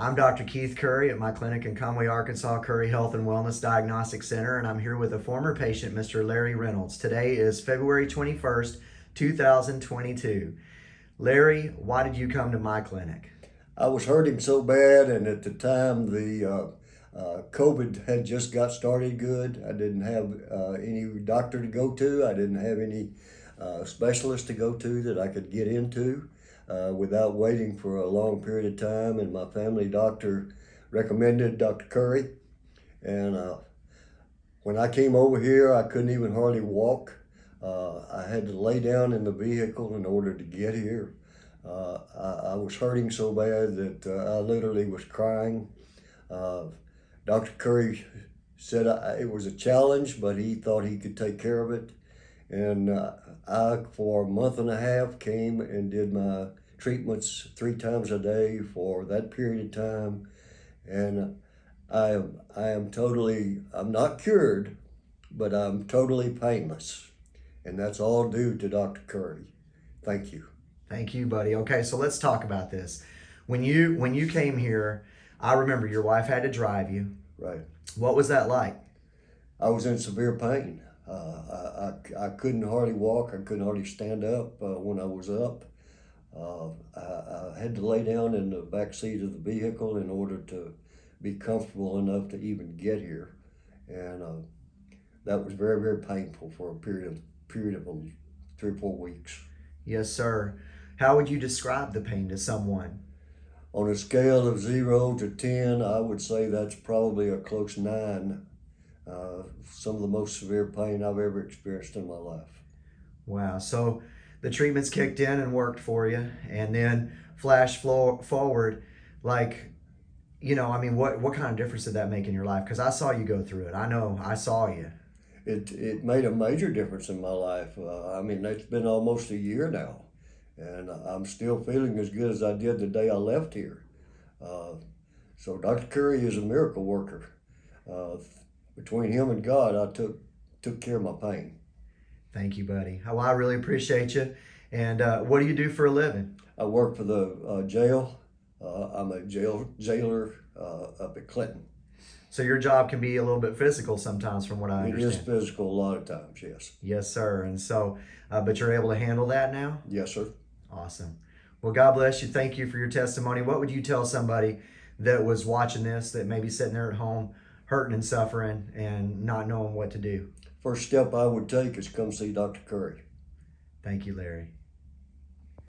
I'm Dr. Keith Curry at my clinic in Conway, Arkansas, Curry Health and Wellness Diagnostic Center, and I'm here with a former patient, Mr. Larry Reynolds. Today is February 21st, 2022. Larry, why did you come to my clinic? I was hurting so bad, and at the time, the uh, uh, COVID had just got started good. I didn't have uh, any doctor to go to, I didn't have any uh, specialist to go to that I could get into uh, without waiting for a long period of time. And my family doctor recommended Dr. Curry. And uh, when I came over here, I couldn't even hardly walk. Uh, I had to lay down in the vehicle in order to get here. Uh, I, I, was hurting so bad that uh, I literally was crying. Uh, Dr. Curry said I, it was a challenge, but he thought he could take care of it. And I, for a month and a half, came and did my treatments three times a day for that period of time. And I am, I am totally, I'm not cured, but I'm totally painless. And that's all due to Dr. Curry. Thank you. Thank you, buddy. Okay, so let's talk about this. When you when you came here, I remember your wife had to drive you. Right. What was that like? I was in severe pain. Uh, I, I, I couldn't hardly walk. I couldn't hardly stand up uh, when I was up. Uh, I, I, had to lay down in the back seat of the vehicle in order to be comfortable enough to even get here, and uh, that was very very painful for a period of period of three or four weeks. Yes, sir. How would you describe the pain to someone? On a scale of zero to ten, I would say that's probably a close nine. Uh, some of the most severe pain I've ever experienced in my life. Wow. So the treatments kicked in and worked for you and then flash forward like you know i mean what what kind of difference did that make in your life? Because i saw you go through it. I know. I saw you. It it made a major difference in my life. Uh, i mean it's been almost a year now and i'm still feeling as good as i did the day i left here. Uh, so dr curry is a miracle worker. Uh, between him and god i took took care of my pain Thank you, buddy. Well, I really appreciate you. And uh, what do you do for a living? I work for the uh, jail. Uh, I'm a jail jailer uh, up at Clinton. So your job can be a little bit physical sometimes, from what I it understand. It is physical a lot of times, yes. Yes, sir. And so, uh, but you're able to handle that now. Yes, sir. Awesome. Well, God bless you. Thank you for your testimony. What would you tell somebody that was watching this that maybe sitting there at home, hurting and suffering, and not knowing what to do? first step I would take is come see Dr. Curry. Thank you, Larry.